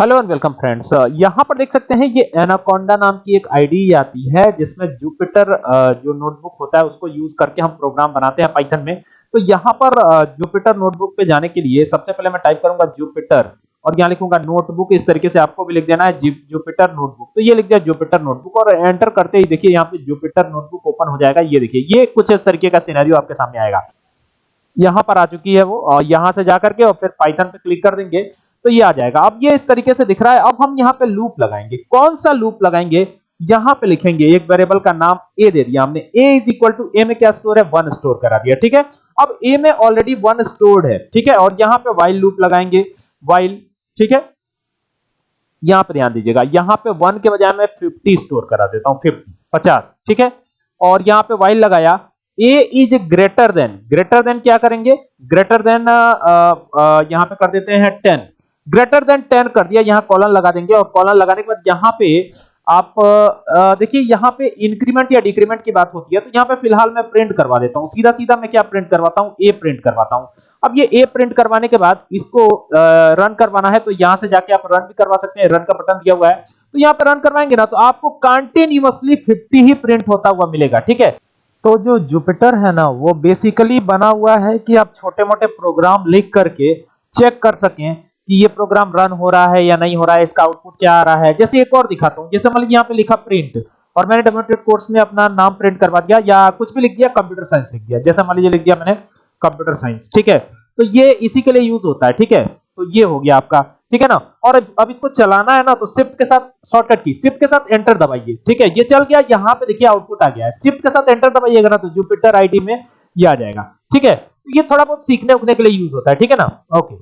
Hello and welcome friends यहाँ पर देख सकते हैं, ये एनाकोंडा नाम की एक आईडी आती है, जिसमें जुपिटर जो नोटबुक होता है, उसको यूज़ करके हम प्रोग्राम बनाते हैं पाइथन में। तो यहाँ पर जुपिटर नोटबुक पे जाने के लिए सबसे पहले मैं टाइप करूँगा जुपिटर और यहाँ लिखूँगा नोटबुक इस तरीके से आपको भी लिख देना है जुपिटर नोटबुक तो ये लिख दिया जुपिटर नोटबुक और एंटर करते ही देखिए, यहाँ पे जुपिटर नोटबुक ओपन हो जाएगा। ये देखिए, ये कुछ इस तरीके का सिनेरियो आपके सामने आएगा। यहाँ पर आ चुकी है वो और यहाँ से जाकर के और फिर पाइथन पे क्लिक कर देंगे तो ये आ जाएगा। अब ये इस तरीके से दिख रहा है। अब हम यहाँ पे लूप लगाएँगे। कौन सा लूप लगाएँगे? यहाँ पे लिखेंगे, एक वेरिएबल का नाम ए दे दिया हमने। A is equal to a में क्या स्टोर है? वन स्टोर करा दिया, ठीक है? अब ए में ऑलरेडी वन स्टोर्ड है, ठीक है? और यहाँ पे वाइल लूप लगाएँगे। वाइल ठीक है? यहाँ पे ध्यान दीजिएगा। यहाँ पे वन के बजाय मैं फिफ्टी स्टोर करा देता हूँ फिफ्टी पचास, ठीक है? और यहाँ पे वाइल लगाया। A is greater than greater than क्या करेंगे? ग्रेटर देन यहाँ पे कर देते हैं टेन ग्रेटर देन टेन कर दिया, यहाँ कॉलन लगा देंगे और कॉलन लगाने के बाद यहाँ पे आप देखिए यहाँ पे इंक्रीमेंट या डिक्रीमेंट की बात होती है तो यहाँ पे फ़िलहाल मैं प्रिंट करवा देता हूँ। सीधा सीधा मैं क्या प्रिंट करवाता हूँ? ए प्रिंट करवाता हूँ। अब ये ए प्रिंट करवाने के बाद इसको रन करवाना है तो यहाँ से जाके आप रन भी करवा सकते हैं। रन का बटन दिया हुआ है। तो यहाँ पे रन करवाएँगे ना तो आपको कंटिन्यूअसली 50 ही प्रिंट होता हुआ मिलेगा, ठीक है? तो जो जुपिटर है ना, वो बेसिकली बना हुआ है कि आप छोटे मोटे प्रोग्राम लिख करके चेक कर सकें कि ये प्रोग्राम रन हो रहा है या नहीं हो रहा है, इसका आउटपुट क्या आ रहा है। जैसे एक और दिखाता हूँ, जैसे मान लीजिए यहाँ पे लिखा प्रिंट और मैंने डेमोन्स्ट्रेट कोर्स में अपना नाम प्रिंट करवा दिया या कुछ भी लिख दिया कंप्यूटर साइंस लिख दिया। जैसे मान लीजिए लिख दिया मैंने कंप्यूटर साइंस ठीक है? तो ये इसी के लिए यूज़ होता है, ठीक है? तो ये हो गया आपका, ठीक है ना? और अब इसको चलाना है ना तो शिफ्ट के साथ शॉर्टकट की शिफ्ट के साथ एंटर दबाइए, ठीक है? ये चल गया, यहाँ पे देखिए आउटपुट आ गया है। शिफ्ट के साथ एंटर दबाइएगा ना तो जुपिटर आईडी में ये आ जाएगा, ठीक है? ये थोड़ा बहुत सीखने उखने के लिए यूज़ होता है, ठीक है ना? ओके